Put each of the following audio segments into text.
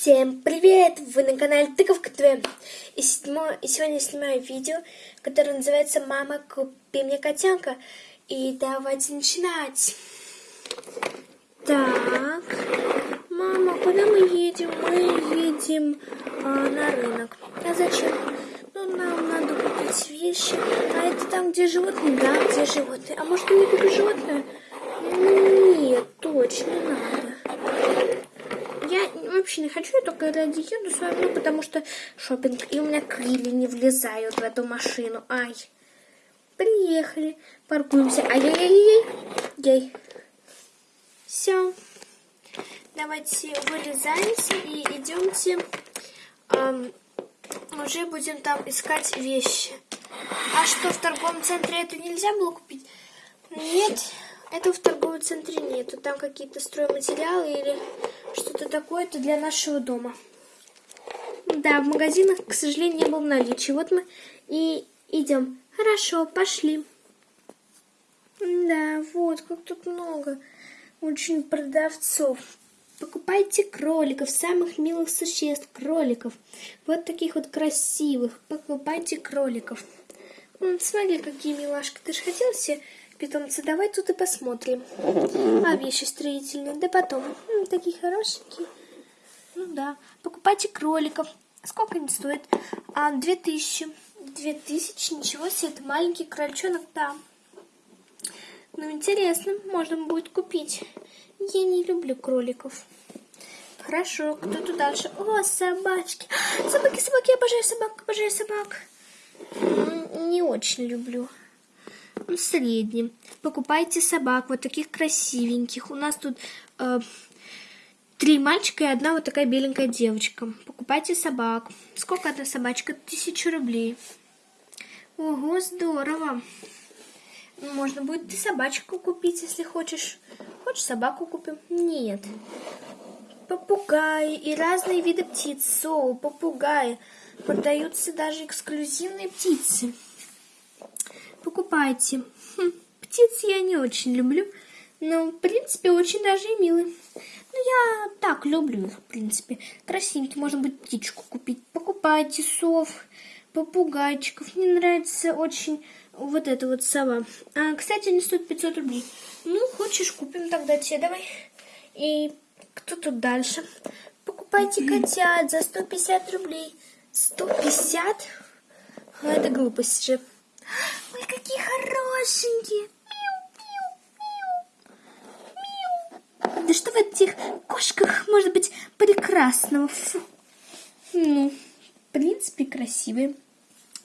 Всем привет! Вы на канале Тыковка ТВ. И, седьмо... и сегодня я снимаю видео, которое называется «Мама, купи мне котенка». И давайте начинать. Так, мама, куда мы едем? Мы едем а, на рынок. А зачем? Ну, нам надо купить вещи. А это там, где животные? Да, где животные. А может, я не куплю животное? Нет, точно надо. Не хочу, я только ради еду с потому что шопинг, и у меня крылья не влезают в эту машину. Ай, приехали, паркуемся. Ай-яй-яй-яй, яй. Все, давайте вылезаемся и идемте, эм, уже будем там искать вещи. А что, в торговом центре это нельзя было купить? Нет, это в торговом центре нету. Там какие-то стройматериалы или что-то такое. Это для нашего дома. Да, в магазинах, к сожалению, не было наличия. Вот мы и идем. Хорошо, пошли. Да, вот, как тут много очень продавцов. Покупайте кроликов, самых милых существ, кроликов. Вот таких вот красивых. Покупайте кроликов. Смотри, какие милашки. Ты же хотел себе питомцы, давай тут и посмотрим. А вещи строительные, да потом. М, такие хорошенькие. Ну да. Покупайте кроликов. Сколько они стоят? А, две тысячи. Две тысячи, ничего себе, это маленький крольчонок, да. Ну, интересно, можно будет купить. Я не люблю кроликов. Хорошо, кто тут дальше? О, собачки. Собаки, собаки, я обожаю собак, обожаю собак. Не очень люблю среднем. Покупайте собак, вот таких красивеньких. У нас тут э, три мальчика и одна вот такая беленькая девочка. Покупайте собак. Сколько одна собачка? Тысячу рублей. Ого, здорово. Можно будет и собачку купить, если хочешь. Хочешь собаку купим? Нет. Попугаи и разные виды птиц. Соу, попугаи. Продаются даже эксклюзивные птицы покупайте. Хм, птиц я не очень люблю, но, в принципе, очень даже и милые. Ну, я так люблю их, в принципе. Красивенькие, можно будет птичку купить. Покупайте сов, попугайчиков. Мне нравится очень вот эта вот сова. А, кстати, они стоят 500 рублей. Ну, хочешь, купим тогда тебе, давай. И кто тут дальше? Покупайте котят за 150 рублей. 150? А это глупость же. Ой, какие хорошенькие. Да что в этих кошках может быть прекрасного? Фу. Ну, в принципе, красивые.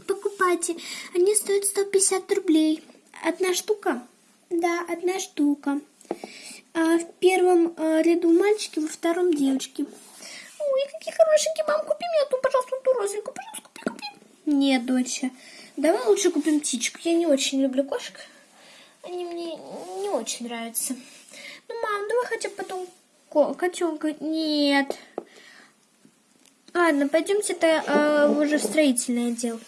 Покупайте. Они стоят 150 рублей. Одна штука? Да, одна штука. А в первом а, ряду мальчики, во втором девочки. Ой, какие хорошенькие. Мам, купи мне ту, пожалуйста, ту розовенькую. Пожалуйста, купи, купи. Нет, доча. Давай лучше купим птичку. Я не очень люблю кошек. Они мне не очень нравятся. Ну, мам, давай хотя бы потом котенка. Нет. Ладно, пойдемте-то э, уже в строительный отдел.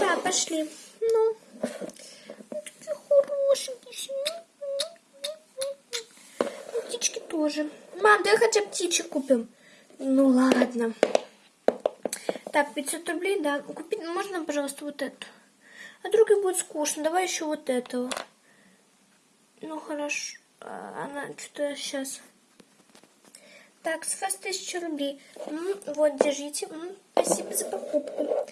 Да, пошли. Ну, такие хорошенькие. Птички тоже. Мам, давай хотя бы птичек купим. Ну, ладно. Так, 500 рублей, да. Купить можно, пожалуйста, вот эту. А другой будет скучно. Давай еще вот этого. Ну, хорошо. А, она что-то сейчас... Так, с вас 1000 рублей. М вот, держите. Спасибо за покупку.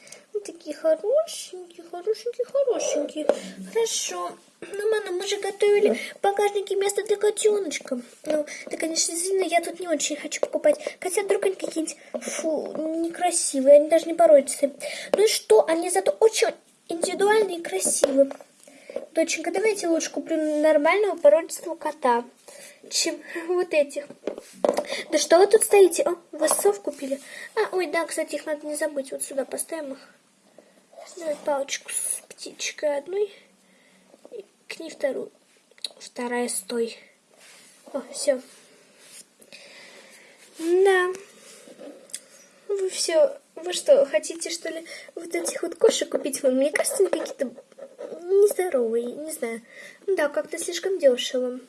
Такие хорошенькие, хорошенькие, хорошенькие. Хорошо. Ну, мама, мы же готовили в багажнике место для котеночка. Ну, да, конечно, извини, я тут не очень хочу покупать. Хотя вдруг они какие-нибудь, фу, некрасивые, они даже не породятся. Ну и что, они зато очень индивидуальные и красивые. Доченька, давайте лучше куплю нормального породистого кота, чем вот этих. Да что вы тут стоите? О, вы сов купили? А, ой, да, кстати, их надо не забыть. Вот сюда поставим их. Давай палочку с птичкой одной. И к ней вторую. Вторая стой. О, все. Да. Вы все... Вы что, хотите, что ли, вот этих вот кошек купить? Мне кажется, они какие-то нездоровые, не знаю. Да, как-то слишком дешево.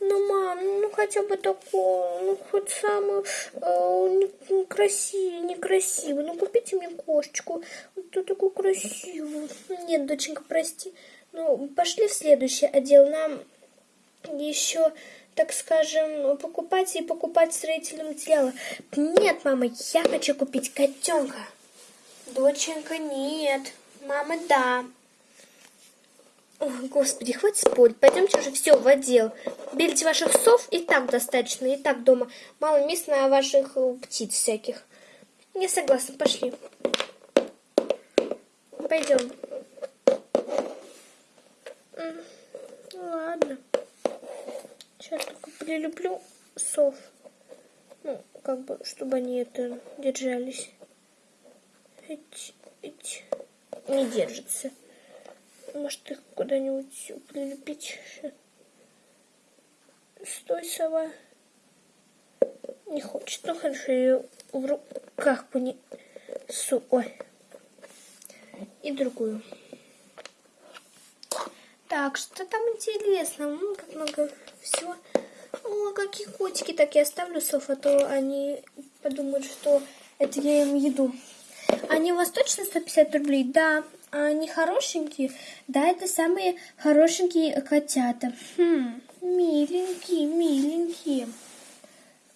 Ну, мам, ну хотя бы такое, ну хоть самую э, красивую, некрасивую. Ну купите мне кошечку, вот такую красивую. Нет, доченька, прости. Ну, пошли в следующий отдел. Нам еще, так скажем, покупать и покупать строительные материалы. Нет, мама, я хочу купить котенка. Доченька, нет. Мама, да. Ой, господи, хватит спорить. Пойдемте уже все в отдел. Берите ваших сов, и так достаточно, и так дома. Мало места на ваших э, птиц всяких. Я согласна, пошли. Пойдем. Ладно. Сейчас только прилюблю сов. Ну, как бы, чтобы они это держались. Эть, эть. Не держится. Может, их куда-нибудь прилепить? Стой, сова. Не хочет. Ну, хорошо, ее в руках пони... Су... Ой. И другую. Так, что там интересно? Ну, как много всего. О, какие котики. Так, я оставлю сов, а то они подумают, что это я им еду. Они у вас точно 150 рублей? Да. А они хорошенькие? Да, это самые хорошенькие котята. Хм, миленькие, миленькие.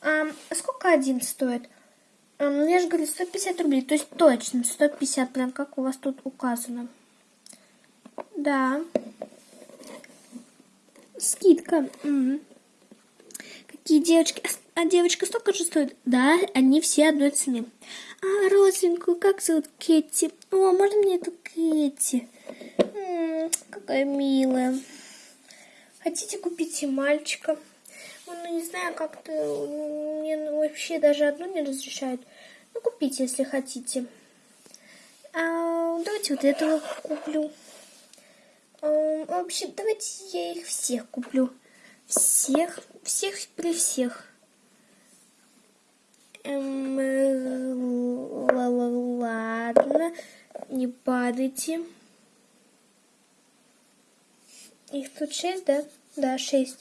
А сколько один стоит? А, я же говорю, 150 рублей. То есть точно 150, прям как у вас тут указано. Да. Скидка. Какие девочки? А девочка столько же стоит? Да, они все одной цены. А родственнику как зовут Кетти? О, можно мне эту Кетти? Какая милая. Хотите купить и мальчика? Ну, не знаю, как-то мне вообще даже одну не разрешают. Ну, купите, если хотите. А, давайте вот этого куплю. А, вообще, давайте я их всех куплю. Всех, всех при всех. Эм, ладно, не падайте. Их тут шесть, да? Да, шесть.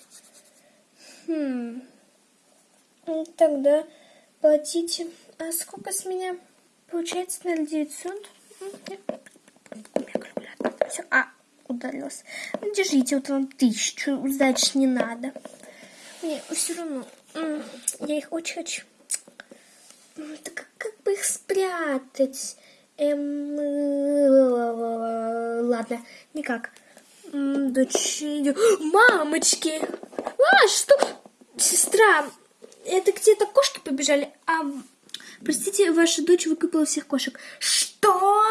Хм. Ну, тогда платите. А сколько с меня? Получается 0,900? Все. А, удалился. Ну, держите, вот вам тысячу. Дальше не надо. Мне все равно. Я их очень хочу. Так как бы их спрятать? Эм, ладно, никак. Дочь, мамочки! А, что? Сестра, это где-то кошки побежали, а... Простите, ваша дочь выкупила всех кошек. Что?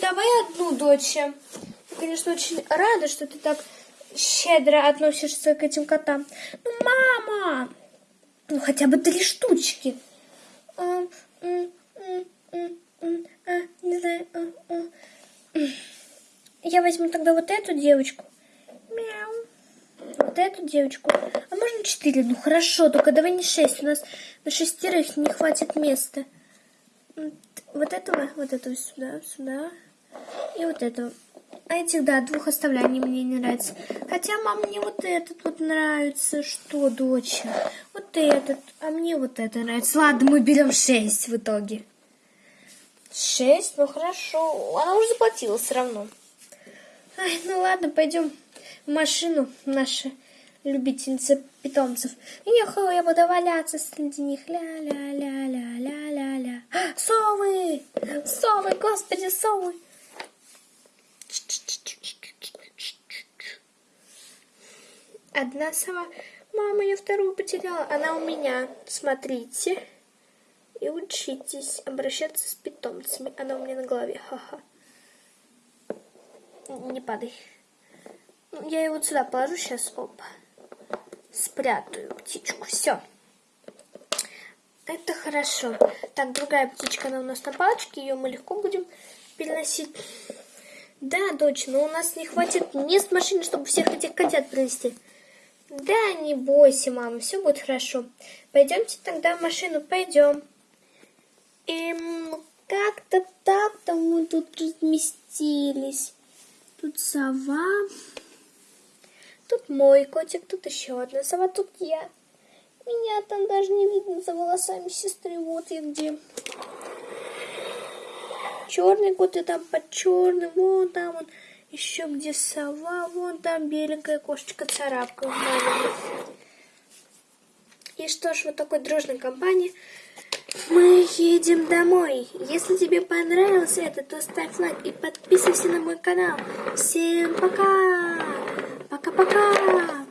Давай одну дочь. Конечно, очень рада, что ты так щедро относишься к этим котам. Ну, мама! Ну, хотя бы три штучки. Я возьму тогда вот эту девочку. Мяу. Вот эту девочку. А можно четыре? Ну хорошо, только давай не шесть. У нас на шестерых не хватит места. Вот этого, вот этого сюда, сюда. И вот этого. А этих, да, двух оставляй, они мне не нравятся. Хотя, мам, мне вот этот вот нравится. Что, дочь? Вот этот. А мне вот это нравится. Ладно, мы берем шесть в итоге. Шесть? Ну хорошо. Она уже заплатила все равно. Ай, ну ладно, пойдем в машину, наша любительница питомцев. Ехала, я буду валяться среди них. Ля-ля-ля-ля-ля-ля-ля. Совы! Совы, господи, совы! Одна сова. Мама, я вторую потеряла. Она у меня. Смотрите. И учитесь обращаться с питомцами. Она у меня на голове. Ха-ха. Не падай. Я его вот сюда положу сейчас. Опа. Спрятаю птичку. Все. Это хорошо. Так, другая птичка, она у нас на палочке. Ее мы легко будем переносить. Да, дочь, но у нас не хватит мест в машине, чтобы всех этих котят принести. Да, не бойся, мама, все будет хорошо. Пойдемте тогда в машину, пойдем. Эм, как-то так-то мы тут разместились. Тут сова. Тут мой котик, тут еще одна сова, тут я. Меня там даже не видно за волосами сестры. Вот я где. Черный кот и там под черным. Вон там он. Еще где сова. Вон там беленькая кошечка царапка. И что ж, вот такой дружной компании мы едем домой. Если тебе понравилось это, то ставь лайк и подписывайся на мой канал. Всем пока! Пока-пока!